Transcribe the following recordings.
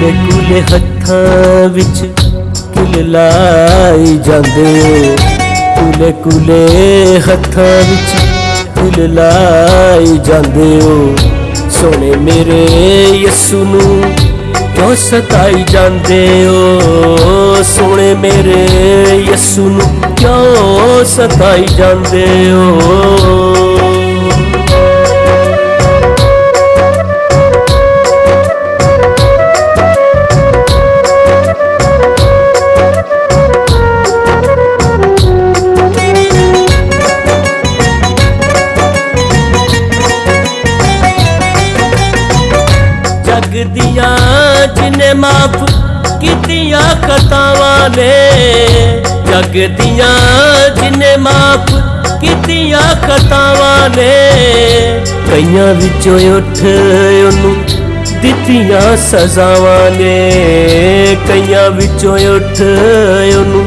Clay ہاتھوں بچ لائی جلے کلے ہاتھوں کل لائی ج میرے یسو نو ستا جان سونے میرے یسو نو ستا ج ਜਗ ਦੀਆਂ ਜਿਨੇ ਮਾਫ ਕੀਤੀਆਂ ਖਤਾਵਾਂ ਨੇ ਜਗ ਦੀਆਂ ਜਿਨੇ ਮਾਫ ਕੀਤੀਆਂ ਖਤਾਵਾਂ ਨੇ ਕਈਆਂ ਵਿੱਚੋਂ ਉੱਠ ਉਹਨੂੰ ਦਿੱਤੀਆਂ ਸਜ਼ਾਵਾਂ ਨੇ ਕਈਆਂ ਵਿੱਚੋਂ ਉੱਠ ਉਹਨੂੰ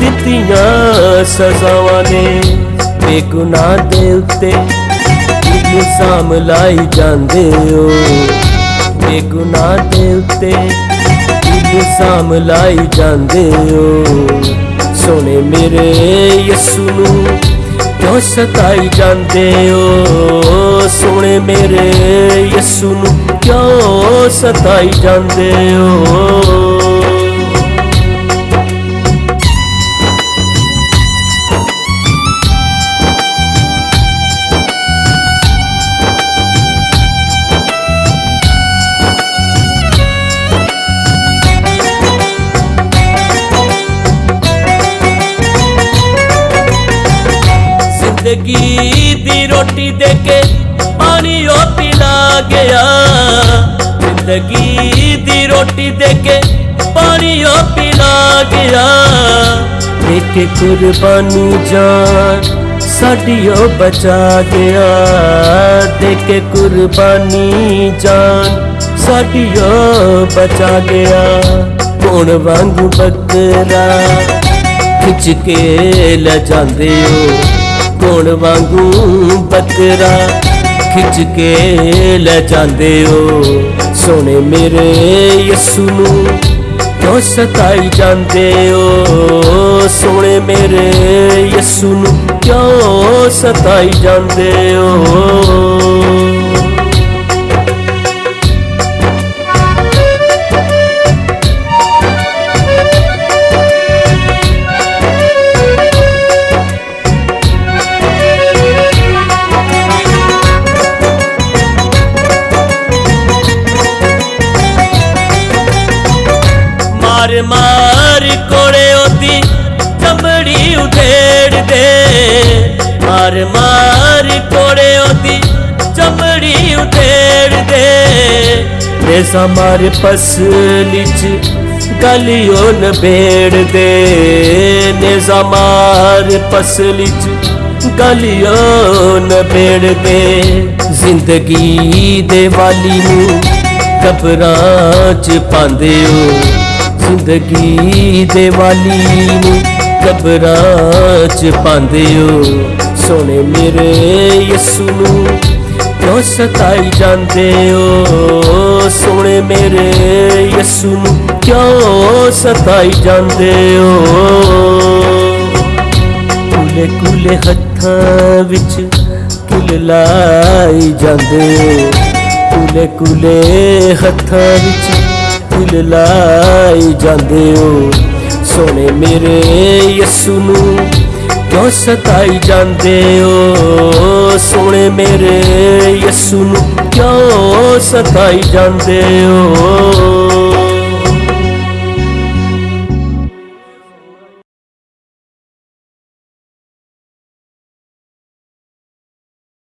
ਦਿੱਤੀਆਂ ਸਜ਼ਾਵਾਂ ਨੇ ਬੇਗੁਨਾਹ ਦੇ ਉੱਤੇ ਇਲਜ਼ਾਮ ਲਾਈ ਜਾਂਦੇ ਹੋ گ ناتتے سام لائی ج سسو نو ستائی ہو سنے میرے یسو نو ستا ج زندگی دی روٹی دے کے پانی او پلا گیا زندگی دی روٹی دے کے پانی او پلا گیا ایک قربانی جان ساڈیو بچا گیا دیکھے قربانی جان ساڈیو بچا گیا کون وانگو بکرا کھچ کے لے جاندے ہو کون واگو بترا کھچ کے لے جی یسو ستا ج سنے میرے یسو کیوں ستا ج ਮਾਰ ਮਾਰ ਕੋੜੇ ਉਹਦੀ ਚਮੜੀ ਉਧੇੜ ਦੇ ਮਾਰ ਮਾਰ ਕੋੜੇ ਉਹਦੀ ਚਮੜੀ ਉਧੇੜ ਦੇ ਰੇਸਾ ਮਾਰ ਪਸਲੀ ਚ ਗਲਿਓ ਨਬੇੜ ਦੇ ਨੇਜ਼ਾ ਮਾਰ ਪਸਲੀ ਚ ਗਲਿਓ ਨਬੇੜ ਦੇ ਜ਼ਿੰਦਗੀ ਦੇ ਵਾਲੀ ਨੂੰ ਕਬਰਾਂ ਚ ਪਾਉਂਦੇ ਹੋ زندگی ٹبرچ پہ سونے میرے یسونی کیوں ستائی ج سونے میرے یسونی کیوں ستا جلے کلے ہات لائی جاندیو۔ کھولے کھولے ہتھا بچ لائی ج سنے میرے یسو نو ستا ج سونے میرے یسو نو ستا ج